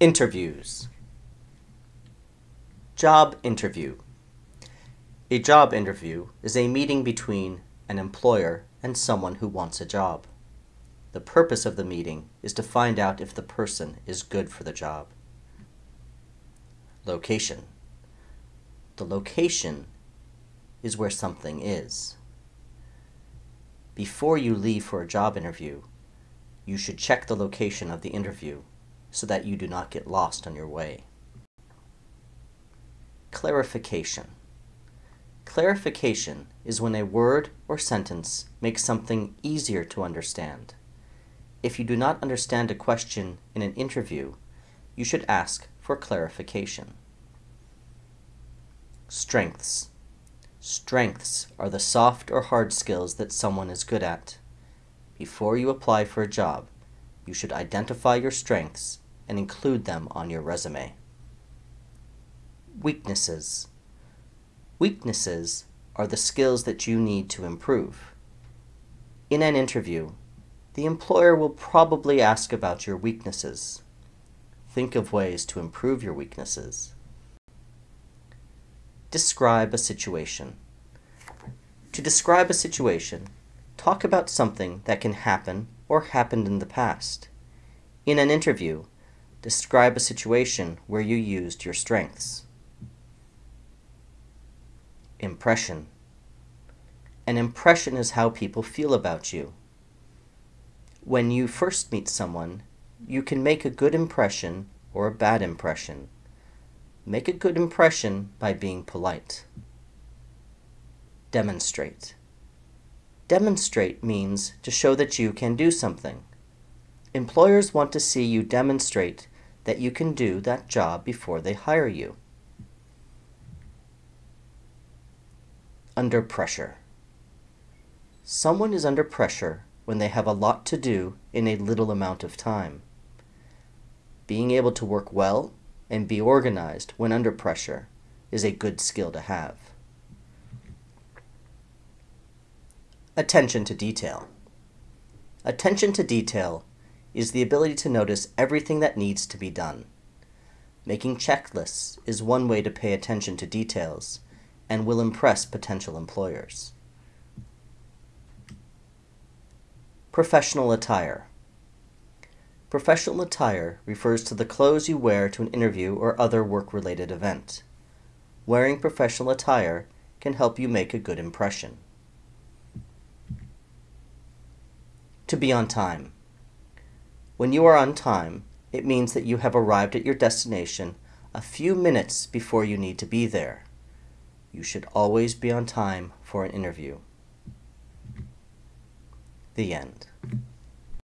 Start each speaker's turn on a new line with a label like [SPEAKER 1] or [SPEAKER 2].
[SPEAKER 1] Interviews. Job interview. A job interview is a meeting between an employer and someone who wants a job. The purpose of the meeting is to find out if the person is good for the job. Location. The location is where something is. Before you leave for a job interview, you should check the location of the interview so that you do not get lost on your way. Clarification. Clarification is when a word or sentence makes something easier to understand. If you do not understand a question in an interview, you should ask for clarification. Strengths. Strengths are the soft or hard skills that someone is good at. Before you apply for a job, you should identify your strengths and include them on your resume. Weaknesses. Weaknesses are the skills that you need to improve. In an interview, the employer will probably ask about your weaknesses. Think of ways to improve your weaknesses. Describe a situation. To describe a situation, talk about something that can happen or happened in the past. In an interview, describe a situation where you used your strengths. Impression. An impression is how people feel about you. When you first meet someone, you can make a good impression or a bad impression. Make a good impression by being polite. Demonstrate. Demonstrate means to show that you can do something. Employers want to see you demonstrate that you can do that job before they hire you. Under pressure. Someone is under pressure when they have a lot to do in a little amount of time. Being able to work well and be organized when under pressure is a good skill to have. Attention to detail. Attention to detail is the ability to notice everything that needs to be done. Making checklists is one way to pay attention to details and will impress potential employers. Professional attire. Professional attire refers to the clothes you wear to an interview or other work-related event. Wearing professional attire can help you make a good impression. To be on time. When you are on time, it means that you have arrived at your destination a few minutes before you need to be there. You should always be on time for an interview. The end.